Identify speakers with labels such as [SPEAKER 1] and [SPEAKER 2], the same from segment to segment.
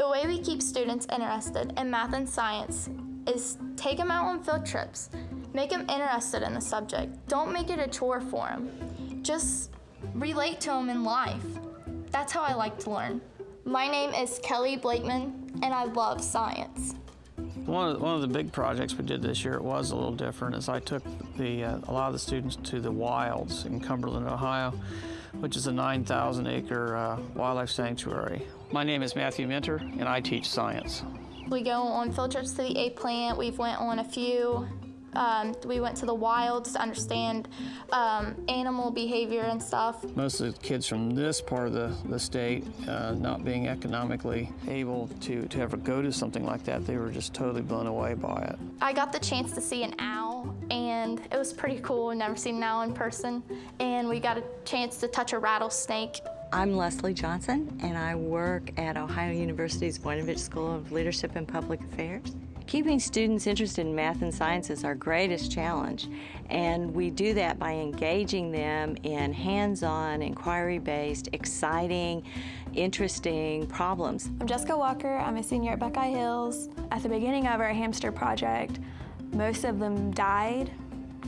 [SPEAKER 1] The way we keep students interested in math and science is take them out on field trips. Make them interested in the subject. Don't make it a chore for them. Just relate to them in life. That's how I like to learn. My name is Kelly Blakeman, and I love science.
[SPEAKER 2] One of, the, one of the big projects we did this year, it was a little different, is I took the, uh, a lot of the students to the wilds in Cumberland, Ohio, which is a 9,000 acre uh, wildlife sanctuary. My name is Matthew Minter, and I teach science.
[SPEAKER 1] We go on field trips to the A plant. We've went on a few. Um, we went to the wilds to understand um, animal behavior and stuff.
[SPEAKER 2] Most of the kids from this part of the, the state, uh, not being economically able to, to ever go to something like that, they were just totally blown away by it.
[SPEAKER 1] I got the chance to see an owl, and it was pretty cool. Never seen an owl in person. And we got a chance to touch a rattlesnake.
[SPEAKER 3] I'm Leslie Johnson, and I work at Ohio University's Voinovich School of Leadership and Public Affairs. Keeping students interested in math and science is our greatest challenge, and we do that by engaging them in hands-on, inquiry-based, exciting, interesting problems.
[SPEAKER 4] I'm Jessica Walker. I'm a senior at Buckeye Hills. At the beginning of our hamster project, most of them died,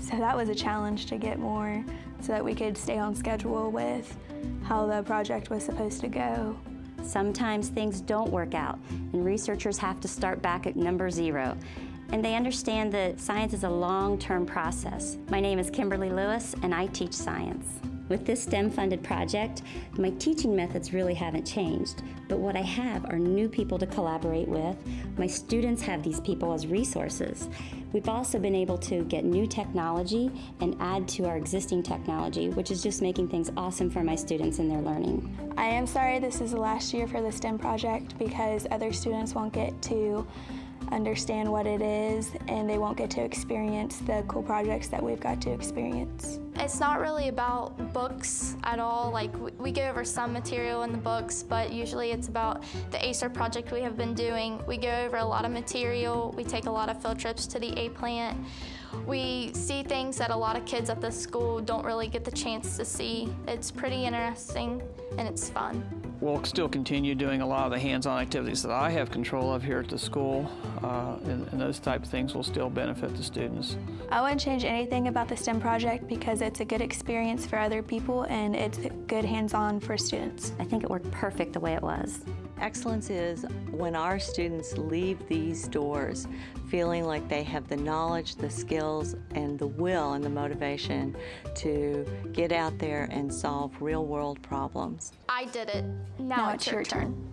[SPEAKER 4] so that was a challenge to get more so that we could stay on schedule with how the project was supposed to go.
[SPEAKER 5] Sometimes things don't work out, and researchers have to start back at number zero. And they understand that science is a long-term process. My name is Kimberly Lewis, and I teach science. With this STEM-funded project, my teaching methods really haven't changed, but what I have are new people to collaborate with. My students have these people as resources. We've also been able to get new technology and add to our existing technology, which is just making things awesome for my students and their learning.
[SPEAKER 4] I am sorry this is the last year for the STEM project because other students won't get to understand what it is and they won't get to experience the cool projects that we've got to experience.
[SPEAKER 1] It's not really about books at all. Like we, we go over some material in the books, but usually it's about the ACER project we have been doing. We go over a lot of material. We take a lot of field trips to the A plant. We see things that a lot of kids at the school don't really get the chance to see. It's pretty interesting and it's fun.
[SPEAKER 2] We'll still continue doing a lot of the hands-on activities that I have control of here at the school, uh, and, and those type of things will still benefit the students.
[SPEAKER 4] I wouldn't change anything about the STEM project because it's a good experience for other people and it's good hands-on for students.
[SPEAKER 5] I think it worked perfect the way it was.
[SPEAKER 3] Excellence is when our students leave these doors feeling like they have the knowledge, the skills, and the will and the motivation to get out there and solve real-world problems.
[SPEAKER 1] I did it. Now,
[SPEAKER 4] Now
[SPEAKER 1] it's,
[SPEAKER 4] it's
[SPEAKER 1] your
[SPEAKER 4] your turn.
[SPEAKER 1] turn.